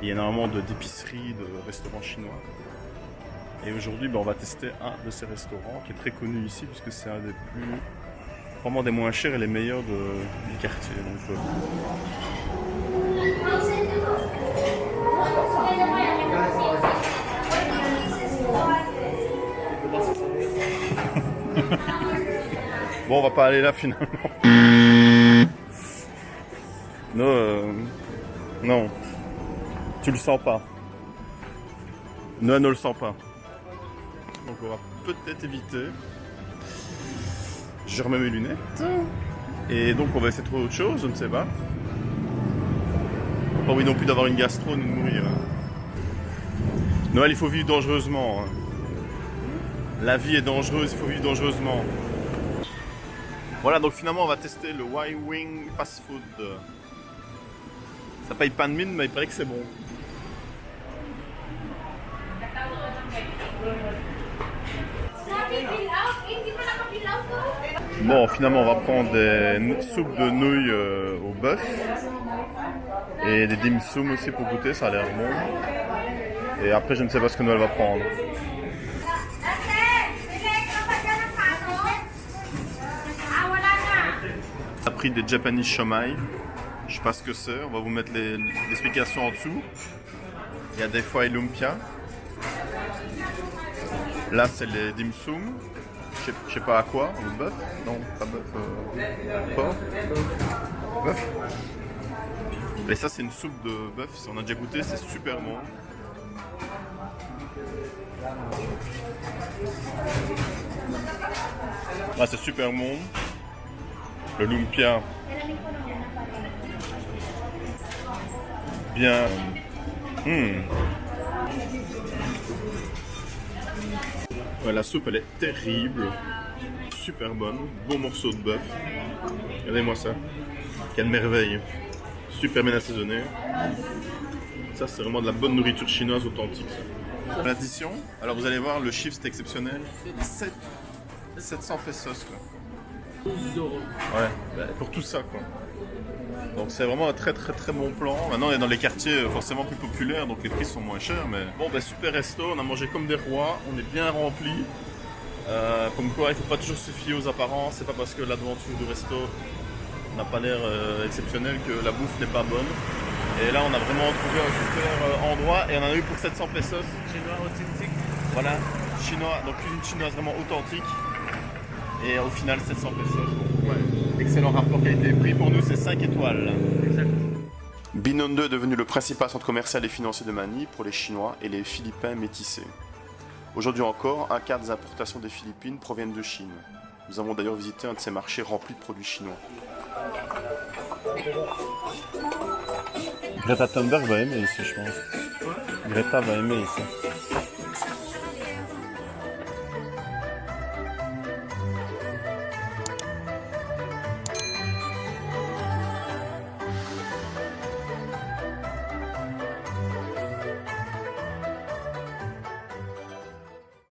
Il y a énormément d'épiceries, de, restaurants chinois. Et aujourd'hui, ben, on va tester un de ces restaurants qui est très connu ici puisque c'est un des plus, vraiment des moins chers et les meilleurs du quartier. Euh, Bon, on va pas aller là finalement. non, euh, non. Tu le sens pas. Non, ne le sens pas. Donc on va peut-être éviter. Je remets mes lunettes. Et donc on va essayer de trouver autre chose, je ne sais pas. Pas envie non plus d'avoir une gastro ni de mourir. Noël, il faut vivre dangereusement. hein. La vie est dangereuse, il faut vivre dangereusement. Voilà, donc finalement, on va tester le Y-Wing Fast Food. Ça paye pas de mine, mais il paraît que c'est bon. Bon, finalement, on va prendre des soupes de nouilles euh, au bœuf. Et des dim sum aussi pour goûter, ça a l'air bon. Et après, je ne sais pas ce que Noël va prendre. A pris des Japanese Shomai. Je sais pas ce que c'est, on va vous mettre l'explication en dessous. Il y a des fois lumpia. Là, c'est les dim sum. Je sais- pas à quoi, le bœuf Non, pas bœuf. Euh, porc Bœuf Et ça, c'est une soupe de bœuf. On a déjà goûté, c'est super bon. Ah, c'est super bon. Le lumpia. Bien. Hmm. Ouais, la soupe, elle est terrible. Super bonne. Beau morceau de bœuf. Regardez-moi ça. Quelle merveille. Super bien assaisonné. Ça, c'est vraiment de la bonne nourriture chinoise authentique. ça. L'addition, alors vous allez voir, le chiffre c'est exceptionnel. 7, 700 pesos quoi. Ouais, bah, pour tout ça quoi. Donc c'est vraiment un très très très bon plan. Maintenant on est dans les quartiers forcément plus populaires, donc les prix sont moins chers. Mais bon, bah, super resto, on a mangé comme des rois, on est bien rempli. Euh, comme quoi, il faut pas toujours se fier aux apparences. C'est pas parce que l'aventure du resto n'a pas l'air euh, exceptionnel que la bouffe n'est pas bonne. Et là, on a vraiment trouvé un super euh, endroit et on en a eu pour 700 pesos. Chinois authentique. Voilà, chinois, donc cuisine chinoise vraiment authentique. Et au final, 700 pesos. Ouais. Excellent rapport qualité-prix. Pour nous, c'est 5 étoiles. Exact. Binondo est devenu le principal centre commercial et financier de Manille pour les Chinois et les Philippins métissés. Aujourd'hui encore, un quart des importations des Philippines proviennent de Chine. Nous avons d'ailleurs visité un de ces marchés remplis de produits chinois. Greta Thunberg va aimer ici, je pense. Greta va aimer ici.